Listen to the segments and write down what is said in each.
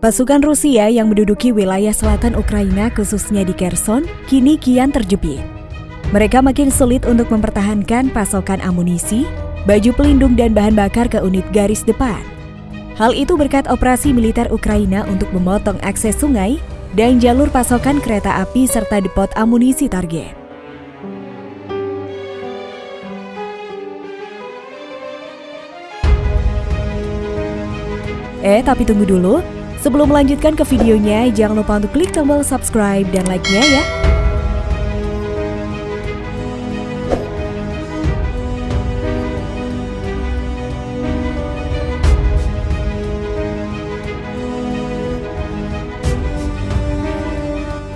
Pasukan Rusia yang menduduki wilayah selatan Ukraina khususnya di Kherson kini kian terjepit. Mereka makin sulit untuk mempertahankan pasokan amunisi, baju pelindung dan bahan bakar ke unit garis depan. Hal itu berkat operasi militer Ukraina untuk memotong akses sungai dan jalur pasokan kereta api serta depot amunisi target. Eh, tapi tunggu dulu. Sebelum melanjutkan ke videonya, jangan lupa untuk klik tombol subscribe dan like-nya ya.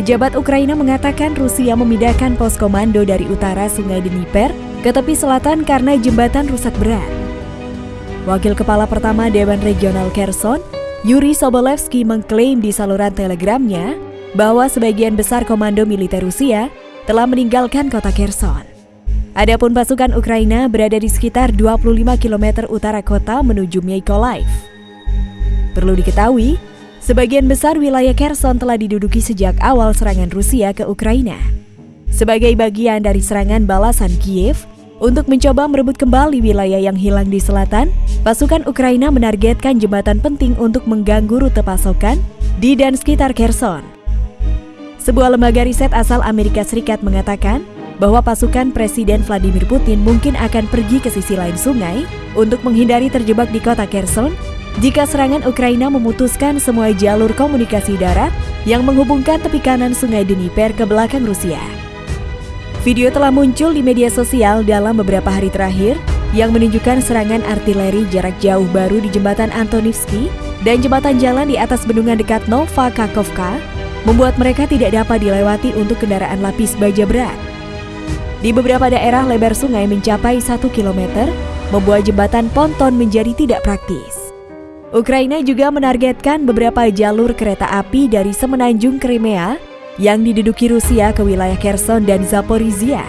Pejabat Ukraina mengatakan Rusia memindahkan pos komando dari utara Sungai Dnieper ke tepi selatan karena jembatan rusak berat. Wakil Kepala Pertama Dewan Regional Kherson, Yuri Sobolevsky mengklaim di saluran telegramnya bahwa sebagian besar komando militer Rusia telah meninggalkan kota Kherson. Adapun pasukan Ukraina berada di sekitar 25 km utara kota menuju Mykolaiv. Perlu diketahui, sebagian besar wilayah Kherson telah diduduki sejak awal serangan Rusia ke Ukraina. Sebagai bagian dari serangan balasan Kiev, untuk mencoba merebut kembali wilayah yang hilang di selatan, pasukan Ukraina menargetkan jembatan penting untuk mengganggu rute pasokan di dan sekitar Kherson. Sebuah lembaga riset asal Amerika Serikat mengatakan bahwa pasukan Presiden Vladimir Putin mungkin akan pergi ke sisi lain sungai untuk menghindari terjebak di kota Kherson jika serangan Ukraina memutuskan semua jalur komunikasi darat yang menghubungkan tepi kanan sungai Dnieper ke belakang Rusia. Video telah muncul di media sosial dalam beberapa hari terakhir yang menunjukkan serangan artileri jarak jauh baru di jembatan Antonivsky dan jembatan jalan di atas bendungan dekat Nova Kakovka membuat mereka tidak dapat dilewati untuk kendaraan lapis baja berat. Di beberapa daerah lebar sungai mencapai 1 km, membuat jembatan ponton menjadi tidak praktis. Ukraina juga menargetkan beberapa jalur kereta api dari semenanjung Crimea yang diduduki Rusia ke wilayah Kherson dan Zaporizhia.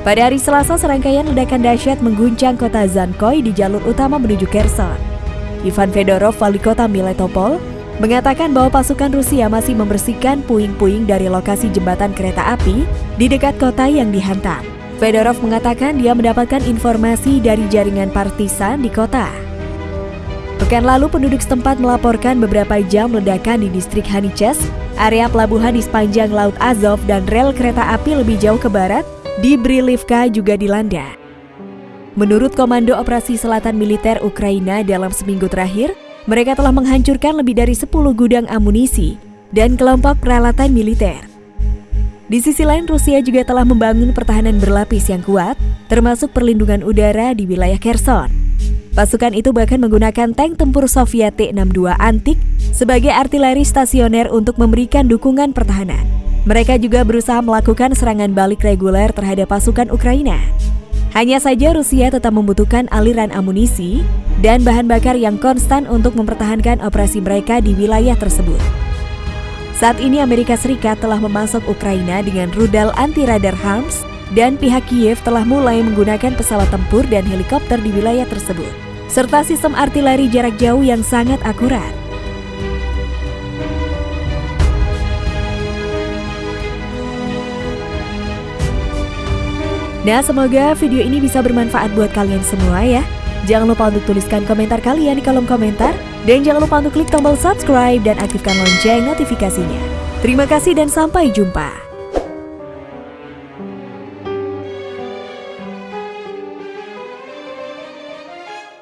Pada hari Selasa, serangkaian ledakan dahsyat mengguncang kota Zankoy di jalur utama menuju Kherson. Ivan Fedorov, wali kota Miletopol, mengatakan bahwa pasukan Rusia masih membersihkan puing-puing dari lokasi jembatan kereta api di dekat kota yang dihantam. Fedorov mengatakan dia mendapatkan informasi dari jaringan partisan di kota. Pekan lalu penduduk setempat melaporkan beberapa jam ledakan di distrik Haniches, area pelabuhan di sepanjang Laut Azov dan rel kereta api lebih jauh ke barat di Brilivka juga dilanda. Menurut Komando Operasi Selatan Militer Ukraina dalam seminggu terakhir, mereka telah menghancurkan lebih dari 10 gudang amunisi dan kelompok peralatan militer. Di sisi lain, Rusia juga telah membangun pertahanan berlapis yang kuat, termasuk perlindungan udara di wilayah Kherson. Pasukan itu bahkan menggunakan tank tempur Soviet T-62 antik sebagai artileri stasioner untuk memberikan dukungan pertahanan. Mereka juga berusaha melakukan serangan balik reguler terhadap pasukan Ukraina. Hanya saja Rusia tetap membutuhkan aliran amunisi dan bahan bakar yang konstan untuk mempertahankan operasi mereka di wilayah tersebut. Saat ini Amerika Serikat telah memasok Ukraina dengan rudal anti-radar HARMS dan pihak Kiev telah mulai menggunakan pesawat tempur dan helikopter di wilayah tersebut, serta sistem artileri jarak jauh yang sangat akurat. Nah, semoga video ini bisa bermanfaat buat kalian semua ya. Jangan lupa untuk tuliskan komentar kalian di kolom komentar. Dan jangan lupa untuk klik tombol subscribe dan aktifkan lonceng notifikasinya. Terima kasih dan sampai jumpa.